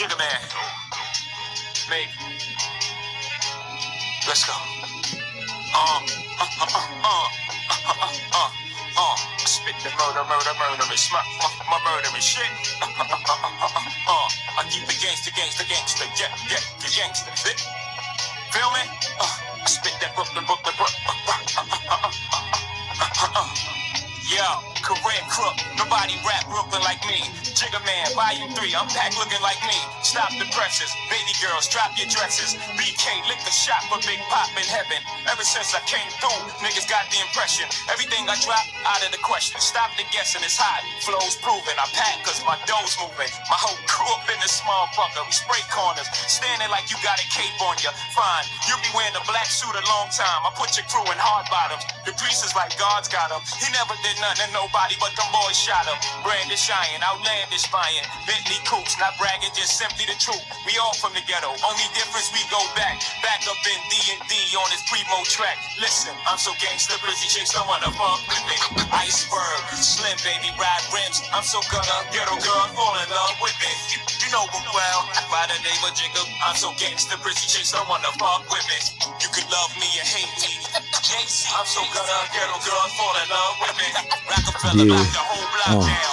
Jigga man. Maybe. Let's go. Uh, uh, uh, uh, uh, uh, uh, uh, uh. Spit the murder, murder, murder, it's my, my, my murderous shit. Uh, uh, uh, uh, uh, uh, uh. I keep the gangster, gangster, gangster, yeah, yeah, the gangster. Fit. Feel me? Uh, I spit that Brooklyn, Brooklyn, Brooklyn. Uh, uh, uh, uh, uh, uh, uh, uh. Yo, career crook, nobody rap Brooklyn like me. Jigga Man, volume 3, I'm back looking like me. Stop the presses, baby girls, drop your dresses. BK, lick the shot for Big Pop in heaven. Ever since I came through, niggas got the impression. Everything I drop, out of the question. Stop the guessing, it's hot. Flow's proven, I pack cause my dough's moving. My whole crew up in this small fucker. We spray corners, standing like you got a cape on you. Fine, you be wearing a black suit a long time. I put your crew in hard bottoms. The grease is like God's got him. He never did nothing to nobody, but them boys shot him. Brandon Cheyenne, outlandish buying. Bentley Coops, not bragging, just simply the truth. We all from the ghetto. Only difference we go back, back up in D and D on this primo track. Listen, I'm so gangsta, pretty chicks don't wanna fuck with me. Iceberg, slim baby, ride rims. I'm so gonna ghetto girl, fall in love with me. You know me well, by the name of Jigga. I'm so gangsta, pretty chicks don't wanna fuck with me. You could love me or hate me. JC, I'm so gonna ghetto girl, fall in love with me. Rockefeller, Yeah. the whole block Uh. down.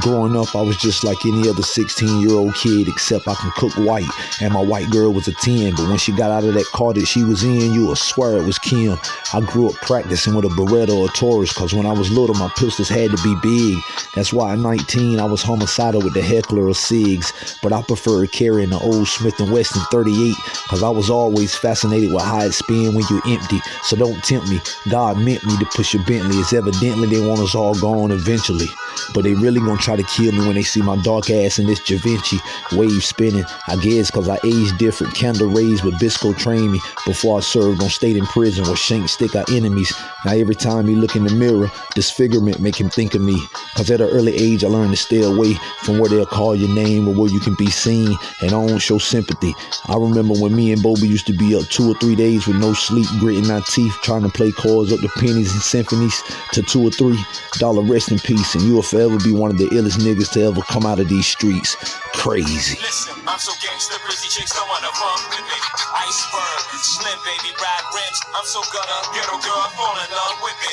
Growing up, I was just like any other 16 year old kid, except I can cook white, and my white girl was a 10. But when she got out of that car that she was in, you would swear it was Kim. I grew up practicing with a Beretta or a Taurus, because when I was little, my pistols had to be big. That's why at 19, I was homicidal with the Heckler or SIGs, but I preferred carrying the old Smith & Wesson 38, because I was always fascinated with how it spin when you're empty. So don't tempt me. God meant me to push a Bentley. It's evidently they want us all gone eventually. But they really gonna try to kill me when they see my dark ass in this Javinci wave spinning. I guess cause I aged different. Candle raised, but Bisco trained me before I served on state in prison where Shank stick our enemies. Now every time he look in the mirror, disfigurement make him think of me. Cause at an early age I learned to stay away from where they'll call your name or where you can be seen and I don't show sympathy. I remember when me and Bobby used to be up two or three days with no sleep, gritting our teeth, trying to play chords up to pennies and symphonies to two or three dollar rest in peace, and you will forever be one of the illest niggas to ever come out of these streets. Crazy. Listen, I'm so gangsta, pretty chicks don't wanna fuck with me. Iceberg, slim baby, ride rims. I'm so ghetto girl, fall in love with me.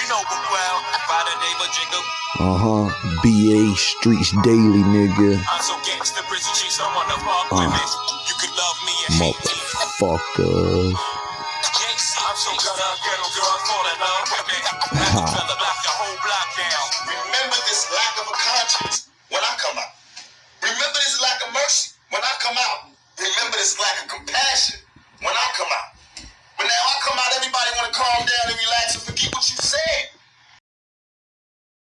You know me well, by the name of Jigga. Uh huh. BA Streets Daily, nigga. I'm so gangsta, pretty chicks don't wanna fuck with me. You could love me me. Motherfuckers. Calm down